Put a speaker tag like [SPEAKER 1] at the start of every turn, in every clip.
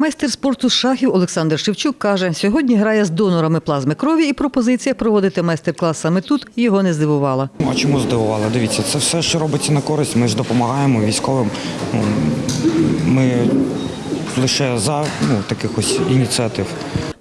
[SPEAKER 1] Майстер спорту з шахів Олександр Шевчук каже, сьогодні грає з донорами плазми крові, і пропозиція проводити майстер-клас саме тут його не здивувала.
[SPEAKER 2] А чому здивувала? Дивіться, це все, що робиться на користь. Ми ж допомагаємо військовим. Ну, Ми лише за ну, таких ось ініціатив.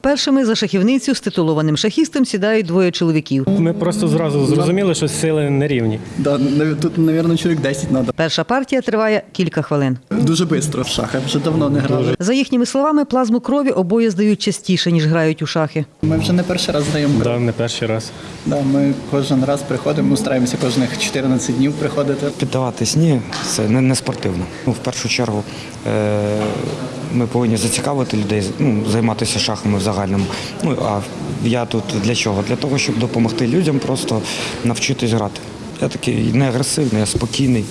[SPEAKER 1] Першими за шахівницю з титулованим шахістом сідають двоє чоловіків.
[SPEAKER 3] Ми просто зразу зрозуміли, що сили не рівні.
[SPEAKER 4] Да, тут, мабуть, чоловік 10 треба.
[SPEAKER 1] Перша партія триває кілька хвилин.
[SPEAKER 4] Дуже швидко в шахи, вже давно не грали.
[SPEAKER 1] За їхніми словами, плазму крові обоє здають частіше, ніж грають у шахи.
[SPEAKER 4] Ми вже не перший раз здаємо кров.
[SPEAKER 3] Да, не перший раз.
[SPEAKER 4] Да, ми кожен раз приходимо, ми стараємося кожних 14 днів приходити.
[SPEAKER 2] Піддаватись ні, це не, не спортивно. Ну, в першу чергу е, ми повинні зацікавити людей, ну, займатися шахами в загальному. Ну, а я тут для чого? Для того, щоб допомогти людям просто навчитись грати. Я такий не агресивний, я спокійний,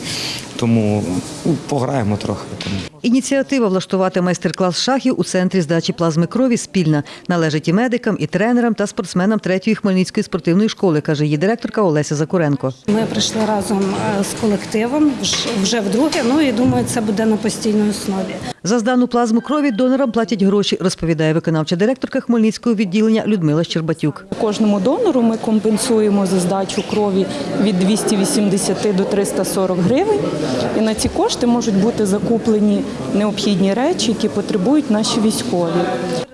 [SPEAKER 2] тому ну, пограємо трохи.
[SPEAKER 1] Ініціатива влаштувати майстер-клас шахів у центрі здачі плазми крові спільна. Належить і медикам, і тренерам та спортсменам третьої Хмельницької спортивної школи, каже її директорка Олеся Закуренко.
[SPEAKER 5] Ми прийшли разом е, з колективом вже вдруге. Ну і думаю, це буде на постійній основі.
[SPEAKER 1] За здану плазму крові донорам платять гроші, розповідає виконавча директорка Хмельницького відділення Людмила Щербатюк.
[SPEAKER 6] Кожному донору ми компенсуємо за здачу крові від 280 до 340 гривень. І на ці кошти можуть бути закуплені необхідні речі, які потребують наші військові.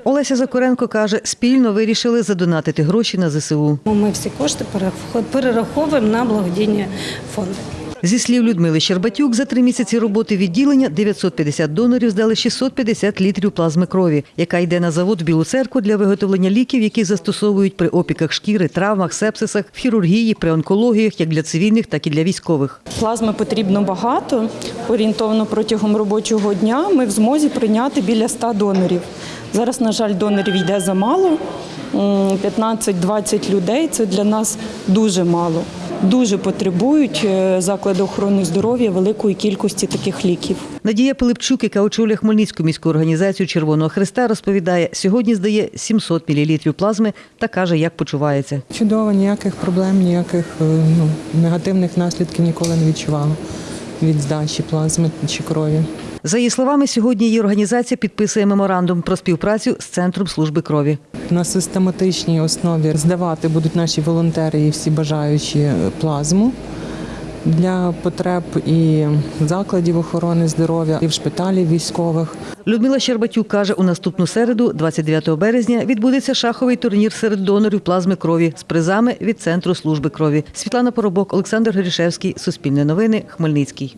[SPEAKER 1] Олеся Закуренко каже, спільно вирішили задонатити гроші на ЗСУ.
[SPEAKER 5] Ми всі кошти перераховуємо на благодійні фонди.
[SPEAKER 1] Зі слів Людмили Щербатюк, за три місяці роботи відділення 950 донорів здали 650 літрів плазми крові, яка йде на завод в Білу церкву для виготовлення ліків, які застосовують при опіках шкіри, травмах, сепсисах, в хірургії, при онкологіях, як для цивільних, так і для військових.
[SPEAKER 6] Плазми потрібно багато. Орієнтовно протягом робочого дня ми в змозі прийняти біля 100 донорів. Зараз, на жаль, донорів йде замало. М, 15-20 людей це для нас дуже мало. Дуже потребують е, заклади охорони здоров'я великої кількості таких ліків.
[SPEAKER 1] Надія Пилипчук, яка очолює Хмельницьку міську організацію Червоного Христа, розповідає, сьогодні здає 700 мл плазми та каже, як почувається.
[SPEAKER 7] Чудово, ніяких проблем, ніяких е, ну, негативних наслідків ніколи не відчувала від здачі плазми чи крові.
[SPEAKER 1] За її словами, сьогодні її організація підписує меморандум про співпрацю з центром служби крові.
[SPEAKER 7] На систематичній основі здавати будуть наші волонтери і всі бажаючі плазму для потреб і закладів охорони здоров'я, і в шпиталів військових.
[SPEAKER 1] Людмила Щербатюк каже, у наступну середу, 29 березня, відбудеться шаховий турнір серед донорів плазми крові з призами від центру служби крові. Світлана Поробок, Олександр Горішевський, Суспільне новини, Хмельницький.